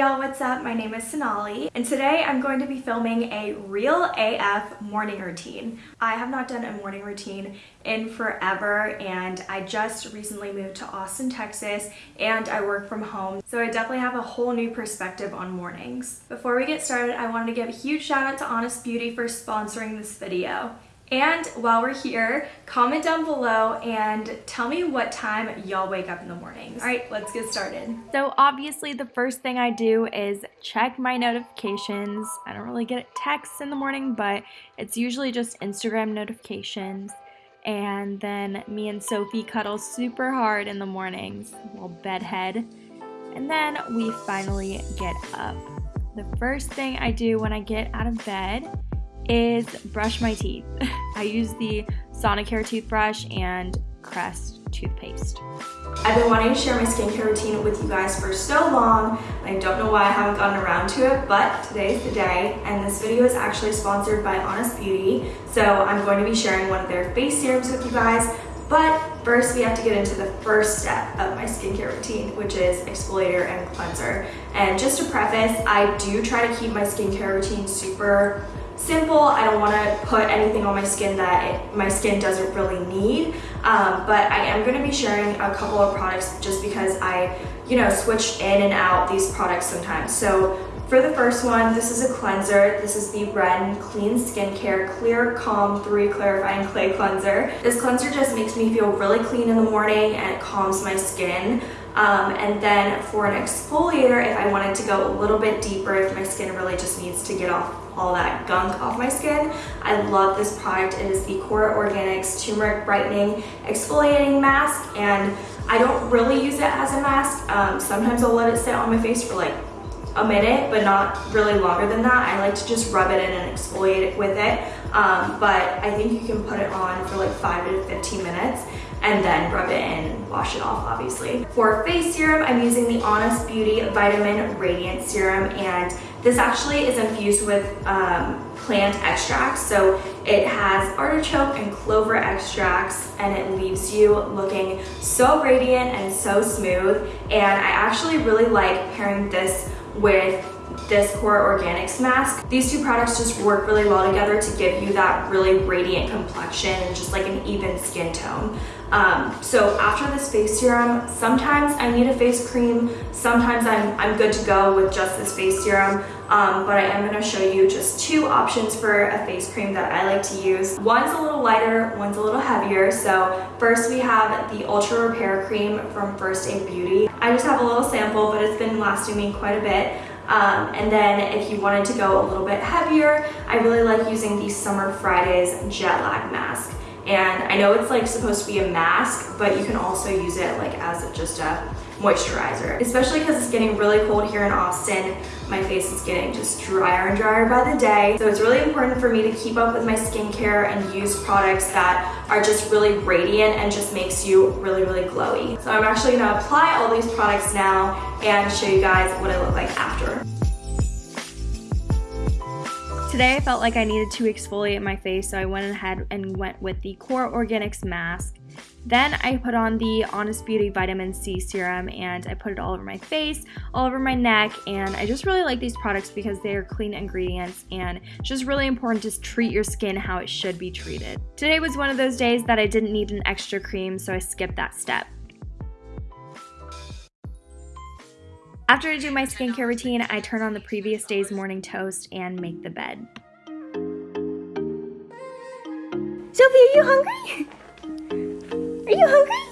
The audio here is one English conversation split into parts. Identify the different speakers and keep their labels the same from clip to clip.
Speaker 1: y'all, what's up? My name is Sonali and today I'm going to be filming a real AF morning routine. I have not done a morning routine in forever and I just recently moved to Austin, Texas and I work from home so I definitely have a whole new perspective on mornings. Before we get started, I wanted to give a huge shout out to Honest Beauty for sponsoring this video. And while we're here, comment down below and tell me what time y'all wake up in the mornings. All right, let's get started. So obviously the first thing I do is check my notifications. I don't really get texts in the morning, but it's usually just Instagram notifications. And then me and Sophie cuddle super hard in the mornings, little bedhead. And then we finally get up. The first thing I do when I get out of bed is brush my teeth. I use the Sonicare toothbrush and Crest toothpaste. I've been wanting to share my skincare routine with you guys for so long. I don't know why I haven't gotten around to it, but today's the day. And this video is actually sponsored by Honest Beauty. So I'm going to be sharing one of their face serums with you guys. But first we have to get into the first step of my skincare routine, which is exfoliator and cleanser. And just to preface, I do try to keep my skincare routine super simple. I don't want to put anything on my skin that it, my skin doesn't really need. Um, but I am going to be sharing a couple of products just because I, you know, switch in and out these products sometimes. So for the first one, this is a cleanser. This is the Ren Clean Skincare Clear Calm 3 Clarifying Clay Cleanser. This cleanser just makes me feel really clean in the morning and it calms my skin. Um, and then for an exfoliator, if I wanted to go a little bit deeper, if my skin really just needs to get off all that gunk off my skin, I love this product. It is the Kora Organics Turmeric Brightening Exfoliating Mask. And I don't really use it as a mask. Um, sometimes I'll let it sit on my face for like a minute, but not really longer than that. I like to just rub it in and exfoliate it with it. Um, but I think you can put it on for like five to 15 minutes and then rub it in and wash it off obviously. For face serum, I'm using the Honest Beauty Vitamin Radiant Serum and this actually is infused with um, plant extracts. So it has artichoke and clover extracts and it leaves you looking so radiant and so smooth. And I actually really like pairing this with this Kora Organics mask. These two products just work really well together to give you that really radiant complexion and just like an even skin tone. Um, so after this face serum, sometimes I need a face cream, sometimes I'm, I'm good to go with just this face serum, um, but I am gonna show you just two options for a face cream that I like to use. One's a little lighter, one's a little heavier. So first we have the Ultra Repair Cream from First Aid Beauty. I just have a little sample, but it's been lasting me quite a bit. Um, and then if you wanted to go a little bit heavier, I really like using the Summer Fridays Jet Lag Mask. And I know it's like supposed to be a mask, but you can also use it like as just a moisturizer, especially because it's getting really cold here in Austin. My face is getting just drier and drier by the day. So it's really important for me to keep up with my skincare and use products that are just really radiant and just makes you really, really glowy. So I'm actually gonna apply all these products now and show you guys what I look like after. Today I felt like I needed to exfoliate my face so I went ahead and went with the Kora Organics mask. Then I put on the Honest Beauty Vitamin C Serum and I put it all over my face, all over my neck, and I just really like these products because they are clean ingredients and it's just really important to treat your skin how it should be treated. Today was one of those days that I didn't need an extra cream so I skipped that step. After I do my skincare routine, I turn on the previous day's morning toast and make the bed. Sophie, are you hungry? Are you hungry?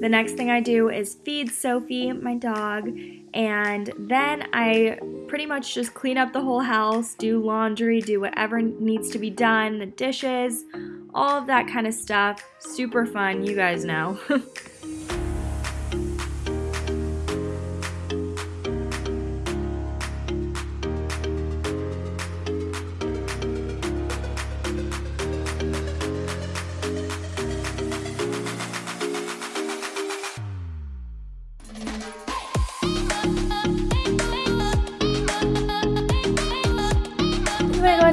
Speaker 1: The next thing I do is feed Sophie, my dog, and then I pretty much just clean up the whole house, do laundry, do whatever needs to be done, the dishes, all of that kind of stuff. Super fun, you guys know.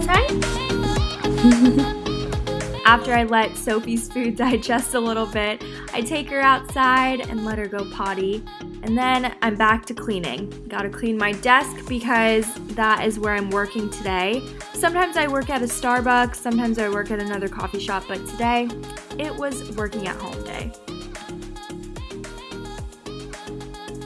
Speaker 1: After I let Sophie's food digest a little bit, I take her outside and let her go potty. And then I'm back to cleaning. Gotta clean my desk because that is where I'm working today. Sometimes I work at a Starbucks, sometimes I work at another coffee shop, but today it was working at home day.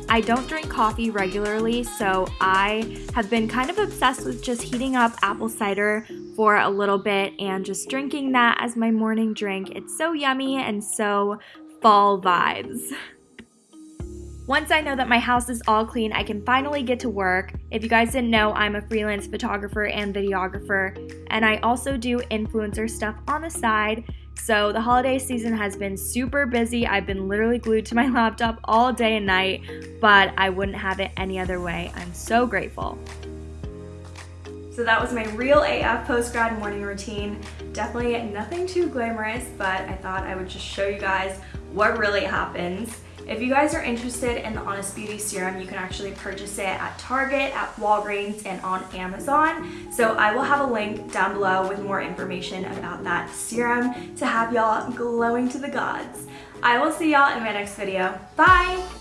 Speaker 1: I don't drink coffee regularly, so I have been kind of obsessed with just heating up apple cider for a little bit and just drinking that as my morning drink. It's so yummy and so fall vibes. Once I know that my house is all clean, I can finally get to work. If you guys didn't know, I'm a freelance photographer and videographer, and I also do influencer stuff on the side. So the holiday season has been super busy. I've been literally glued to my laptop all day and night, but I wouldn't have it any other way. I'm so grateful. So that was my real AF post-grad morning routine. Definitely nothing too glamorous, but I thought I would just show you guys what really happens. If you guys are interested in the Honest Beauty Serum, you can actually purchase it at Target, at Walgreens, and on Amazon. So I will have a link down below with more information about that serum to have y'all glowing to the gods. I will see y'all in my next video. Bye!